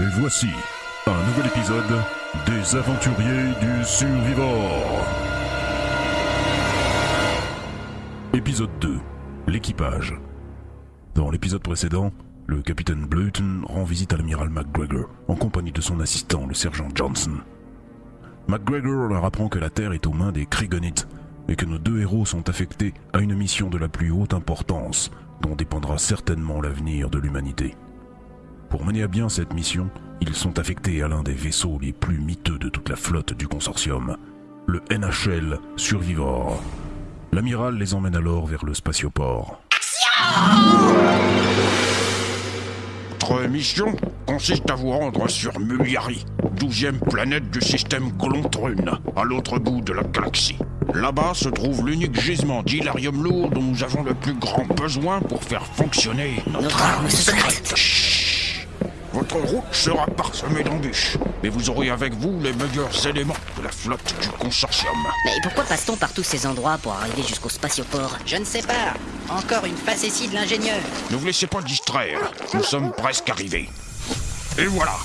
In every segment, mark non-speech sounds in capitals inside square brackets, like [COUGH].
Et voici un nouvel épisode des aventuriers du Survivor. Épisode 2. L'équipage. Dans l'épisode précédent, le capitaine Bleuton rend visite à l'amiral McGregor en compagnie de son assistant, le sergent Johnson. McGregor leur apprend que la Terre est aux mains des Krigonites et que nos deux héros sont affectés à une mission de la plus haute importance dont dépendra certainement l'avenir de l'humanité. Pour mener à bien cette mission, ils sont affectés à l'un des vaisseaux les plus miteux de toute la flotte du consortium, le NHL Survivor. L'amiral les emmène alors vers le spatioport. Votre mission consiste à vous rendre sur Muliari, douzième planète du système Colontrune, à l'autre bout de la galaxie. Là-bas se trouve l'unique gisement d'hilarium lourd dont nous avons le plus grand besoin pour faire fonctionner notre, arme secrète. Votre route sera parsemée d'embûches, mais vous aurez avec vous les meilleurs éléments de la flotte du consortium. Mais pourquoi passe-t-on par tous ces endroits pour arriver jusqu'au spatioport Je ne sais pas. Encore une facétie de l'ingénieur. Ne vous laissez pas distraire, nous sommes presque arrivés. Et voilà,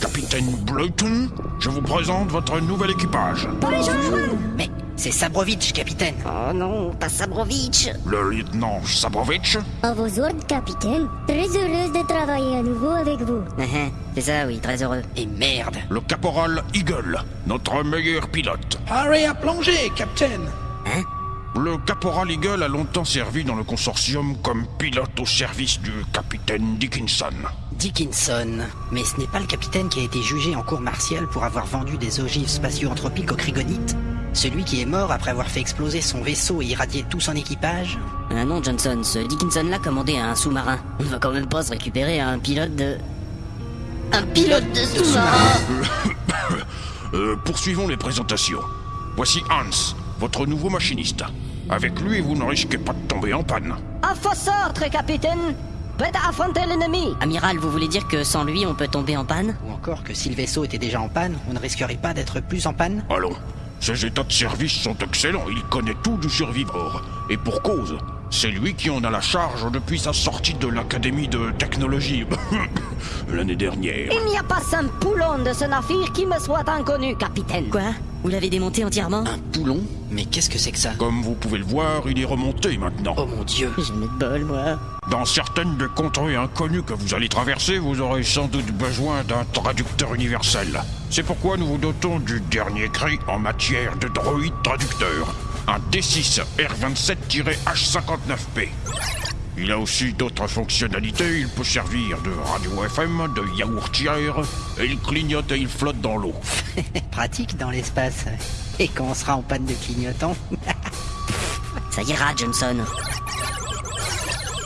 capitaine Bleuton, je vous présente votre nouvel équipage. Mais c'est Sabrovitch, capitaine. Oh non, pas Sabrovitch Le lieutenant Sabrovitch, À vos ordres, capitaine. Très heureuse de travailler à nouveau avec vous. Uh-huh, C'est ça, oui, très heureux. Et merde. le caporal Eagle, notre meilleur pilote. Arrêt à plonger, Captain Le caporal Eagle a longtemps servi dans le consortium comme pilote au service du capitaine Dickinson. Dickinson. Mais ce n'est pas le capitaine qui a été jugé en cour martiale pour avoir vendu des ogives spatio-anthropiques aux Krigonites Celui qui est mort après avoir fait exploser son vaisseau et irradier tout son équipage Ah non, Johnson, ce Dickinson-là commandé à un sous-marin. On ne va quand même pas se récupérer à un pilote de... Un pilote de sous-marin [COUGHS] Euh, poursuivons les présentations. Voici Hans, votre nouveau machiniste. Avec lui, vous ne risquez pas de tomber en panne. À ordres, capitaine. Prêt à affronter l'ennemi. Amiral, vous voulez dire que sans lui, on peut tomber en panne? Ou encore que si le vaisseau était déjà en panne, on ne risquerait pas d'être plus en panne? Allons, ses états de service sont excellents, il connaît tout du survivor. Et pour cause, c'est lui qui en a la charge depuis sa sortie de l'Académie de technologie [LAUGHS] l'année dernière. Il n'y a pas un poulon de ce navire qui me soit inconnu, capitaine. Quoi Vous l'avez démonté entièrement Un poulon Mais qu'est-ce que c'est que ça Comme vous pouvez le voir, il est remonté maintenant. Oh mon dieu J'ai mis de bol, moi. Dans certaines des contrées inconnues que vous allez traverser, vous aurez sans doute besoin d'un traducteur universel. C'est pourquoi nous vous dotons du dernier cri en matière de droïde traducteur. Un D6 R27-H59P. Il a aussi d'autres fonctionnalités. Il peut servir de radio FM, de yaourtière, et il clignote et il flotte dans l'eau. [LAUGHS] Pratique dans l'espace. Et quand on sera en panne de clignotant Ça ira, Johnson.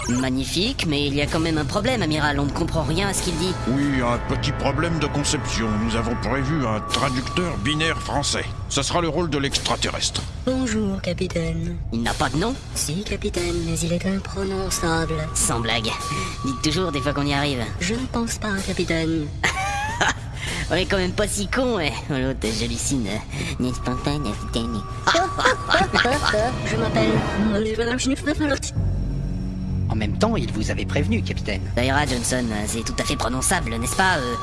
Magnifique, mais il y a quand même un problème, amiral. On ne comprend rien à ce qu'il dit. Oui, un petit problème de conception. Nous avons prévu un traducteur binaire français. Ce sera le rôle de l'extraterrestre. Bonjour, capitaine. Il n'a pas de nom Si, capitaine, mais il est imprononçable. Sans blague. Dites toujours des fois qu'on y arrive. Je ne pense pas, capitaine. [LAUGHS] On est quand même pas si con, eh. Oh, l'autre, j'hallucine. N'est-ce pas, capitaine [LAUGHS] Je m'appelle... En même temps, il vous avait prévenu, capitaine. Ira, Johnson. C'est tout à fait prononçable, n'est-ce pas euh,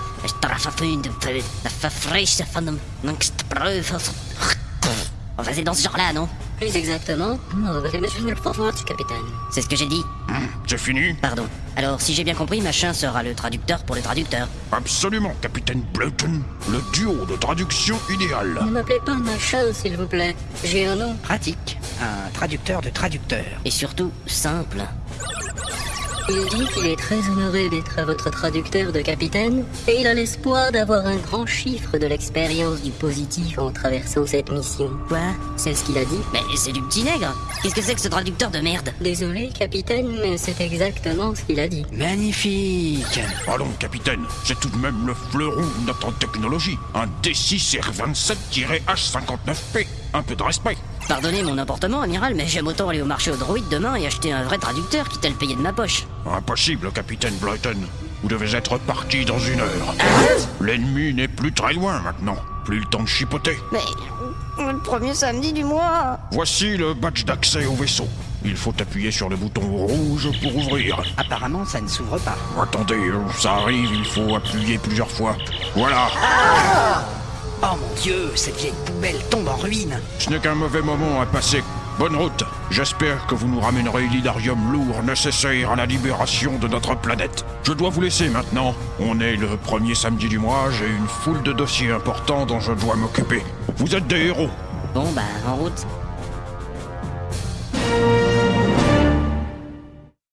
Enfin, c'est dans ce genre-là, non? Plus exactement, capitaine. C'est ce que j'ai dit C'est fini Pardon. Alors, si j'ai bien compris, machin sera le traducteur pour le traducteur. Absolument, capitaine Bleuton. Le duo de traduction idéal. Ne m'appelez pas machin, s'il vous plaît. J'ai un nom. Pratique. Un traducteur de traducteur. Et surtout, simple. Il dit qu'il est très honoré d'être votre traducteur de capitaine, et il a l'espoir d'avoir un grand chiffre de l'expérience du positif en traversant cette mission. Quoi? C'est ce qu'il a dit Mais c'est du petit nègre Qu'est-ce que c'est que ce traducteur de merde? Désolé, capitaine, mais c'est exactement ce qu'il a dit. Magnifique Allons, capitaine, c'est tout de même le fleuron de notre technologie. Un D6 R27-H59P. Un peu de respect. Pardonnez mon emportement, amiral, mais j'aime autant aller au marché aux droïdes demain et acheter un vrai traducteur quitte à le payer de ma poche. Impossible, capitaine Bleuton. Vous devez être parti dans une heure. L'ennemi n'est plus très loin maintenant. Plus le temps de chipoter. Mais le premier samedi du mois. Voici le badge d'accès au vaisseau. Il faut appuyer sur le bouton rouge pour ouvrir. Apparemment, ça ne s'ouvre pas. Attendez, ça arrive, il faut appuyer plusieurs fois. Voilà Oh mon dieu, cette vieille poubelle tombe en ruine. Ce n'est qu'un mauvais moment à passer. Bonne route. J'espère que vous nous ramènerez l'idarium lourd nécessaire à la libération de notre planète. Je dois vous laisser maintenant. On est le premier samedi du mois, j'ai une foule de dossiers importants dont je dois m'occuper. Vous êtes des héros. Bon, bah, en route.